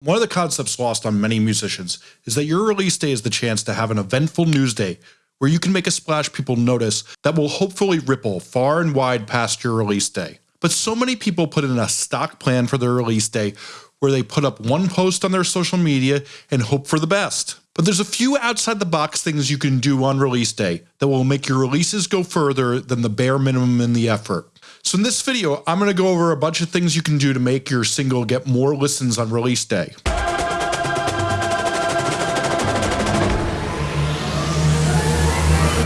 One of the concepts lost on many musicians is that your release day is the chance to have an eventful news day where you can make a splash people notice that will hopefully ripple far and wide past your release day. But so many people put in a stock plan for their release day where they put up one post on their social media and hope for the best. But there's a few outside the box things you can do on release day that will make your releases go further than the bare minimum in the effort. So in this video, I'm going to go over a bunch of things you can do to make your single get more listens on release day.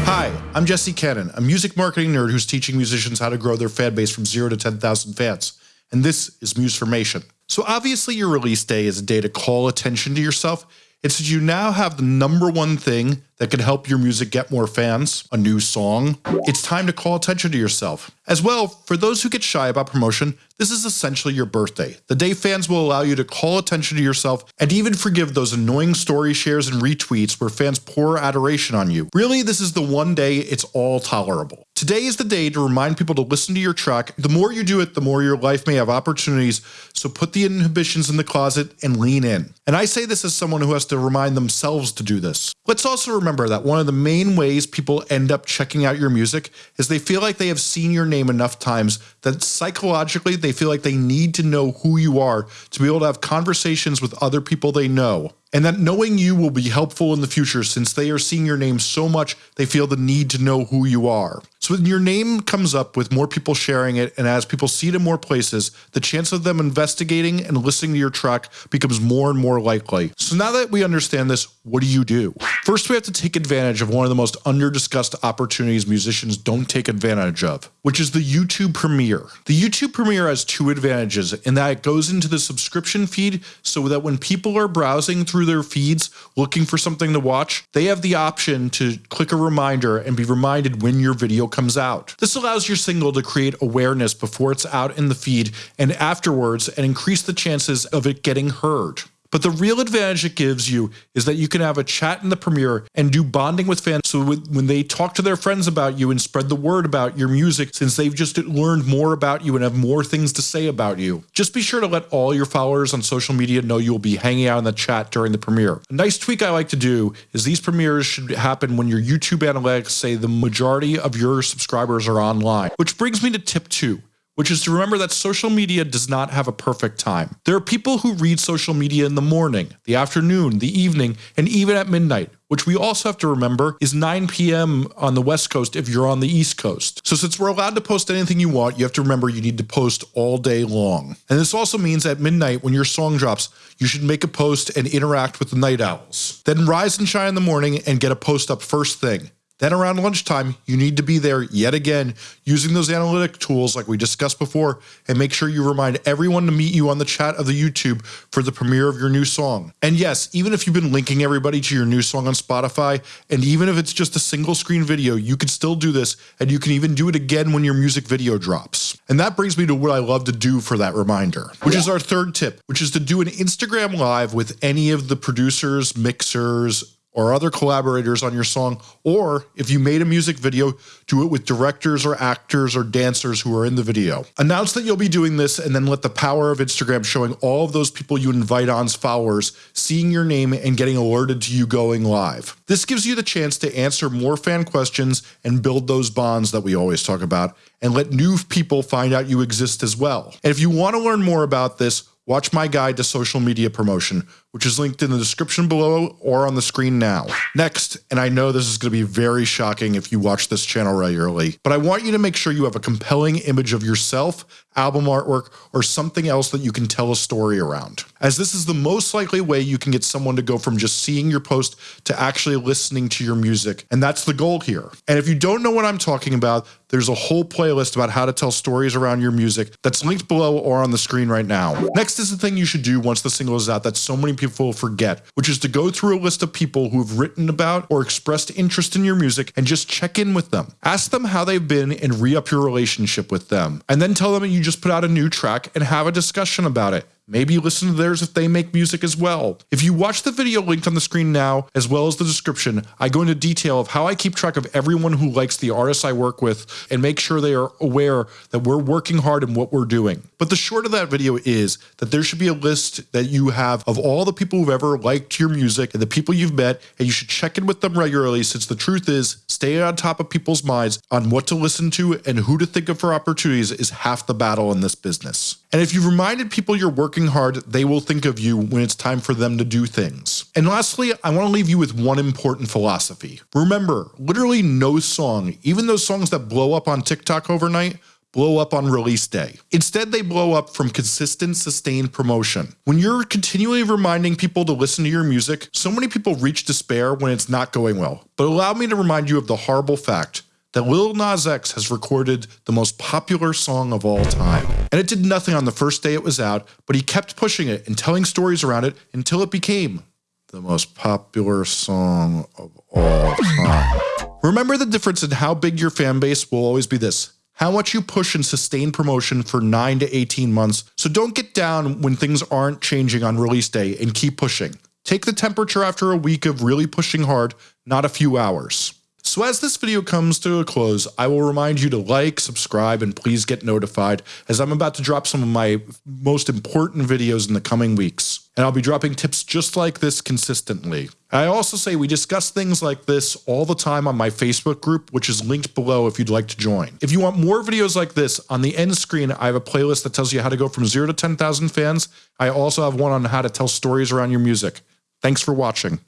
Hi, I'm Jesse Cannon, a music marketing nerd who's teaching musicians how to grow their fan base from 0 to 10,000 fans. And this is Musformation. So obviously your release day is a day to call attention to yourself. It's that you now have the number one thing that can help your music get more fans, a new song, it's time to call attention to yourself. As well, for those who get shy about promotion, this is essentially your birthday, the day fans will allow you to call attention to yourself and even forgive those annoying story shares and retweets where fans pour adoration on you. Really, this is the one day it's all tolerable. Today is the day to remind people to listen to your track. The more you do it, the more your life may have opportunities. So put the inhibitions in the closet and lean in. And I say this as someone who has to remind themselves to do this. Let's also remember remember that one of the main ways people end up checking out your music is they feel like they have seen your name enough times that psychologically they feel like they need to know who you are to be able to have conversations with other people they know and that knowing you will be helpful in the future since they are seeing your name so much they feel the need to know who you are. So when your name comes up with more people sharing it and as people see it in more places, the chance of them investigating and listening to your track becomes more and more likely. So now that we understand this, what do you do? First, we have to take advantage of one of the most under-discussed opportunities musicians don't take advantage of, which is the YouTube Premiere. The YouTube Premiere has two advantages in that it goes into the subscription feed so that when people are browsing through through their feeds looking for something to watch, they have the option to click a reminder and be reminded when your video comes out. This allows your single to create awareness before it's out in the feed and afterwards and increase the chances of it getting heard. But the real advantage it gives you is that you can have a chat in the premiere and do bonding with fans. So when they talk to their friends about you and spread the word about your music, since they've just learned more about you and have more things to say about you, just be sure to let all your followers on social media know you'll be hanging out in the chat during the premiere. A nice tweak I like to do is these premieres should happen when your YouTube analytics say the majority of your subscribers are online, which brings me to tip two which is to remember that social media does not have a perfect time. There are people who read social media in the morning, the afternoon, the evening, and even at midnight, which we also have to remember is 9 p.m. on the West Coast if you're on the East Coast. So since we're allowed to post anything you want, you have to remember you need to post all day long. And this also means at midnight when your song drops, you should make a post and interact with the night owls. Then rise and shine in the morning and get a post up first thing. Then around lunchtime, you need to be there yet again using those analytic tools like we discussed before and make sure you remind everyone to meet you on the chat of the YouTube for the premiere of your new song. And yes, even if you've been linking everybody to your new song on Spotify, and even if it's just a single screen video, you can still do this and you can even do it again when your music video drops. And that brings me to what I love to do for that reminder, which is our third tip, which is to do an Instagram live with any of the producers, mixers, or other collaborators on your song, or if you made a music video, do it with directors or actors or dancers who are in the video. Announce that you'll be doing this and then let the power of Instagram showing all of those people you invite on's followers seeing your name and getting alerted to you going live. This gives you the chance to answer more fan questions and build those bonds that we always talk about and let new people find out you exist as well. And if you want to learn more about this, watch my guide to social media promotion, which is linked in the description below or on the screen now. Next, and I know this is going to be very shocking if you watch this channel regularly, but I want you to make sure you have a compelling image of yourself, album artwork, or something else that you can tell a story around. As this is the most likely way you can get someone to go from just seeing your post to actually listening to your music. And that's the goal here. And if you don't know what I'm talking about, there's a whole playlist about how to tell stories around your music that's linked below or on the screen right now. Next is the thing you should do once the single is out that so many people forget, which is to go through a list of people who have written about or expressed interest in your music and just check in with them. Ask them how they've been and re up your relationship with them. And then tell them you just put out a new track and have a discussion about it Maybe listen to theirs if they make music as well. If you watch the video linked on the screen now, as well as the description, I go into detail of how I keep track of everyone who likes the artists I work with and make sure they are aware that we're working hard in what we're doing. But the short of that video is that there should be a list that you have of all the people who've ever liked your music and the people you've met, and you should check in with them regularly since the truth is staying on top of people's minds on what to listen to and who to think of for opportunities is half the battle in this business. And if you've reminded people you're working hard, they will think of you when it's time for them to do things. And lastly, I want to leave you with one important philosophy. Remember, literally no song, even those songs that blow up on TikTok overnight, blow up on release day. Instead, they blow up from consistent, sustained promotion. When you're continually reminding people to listen to your music, so many people reach despair when it's not going well. But allow me to remind you of the horrible fact that Lil Nas X has recorded the most popular song of all time. And it did nothing on the first day it was out, but he kept pushing it and telling stories around it until it became the most popular song of all time. Remember the difference in how big your fan base will always be this. How much you push and sustain promotion for 9 to 18 months. So don't get down when things aren't changing on release day and keep pushing. Take the temperature after a week of really pushing hard, not a few hours. So as this video comes to a close, I will remind you to like, subscribe, and please get notified as I'm about to drop some of my most important videos in the coming weeks. And I'll be dropping tips just like this consistently. I also say we discuss things like this all the time on my Facebook group, which is linked below if you'd like to join. If you want more videos like this, on the end screen, I have a playlist that tells you how to go from zero to 10,000 fans. I also have one on how to tell stories around your music. Thanks for watching.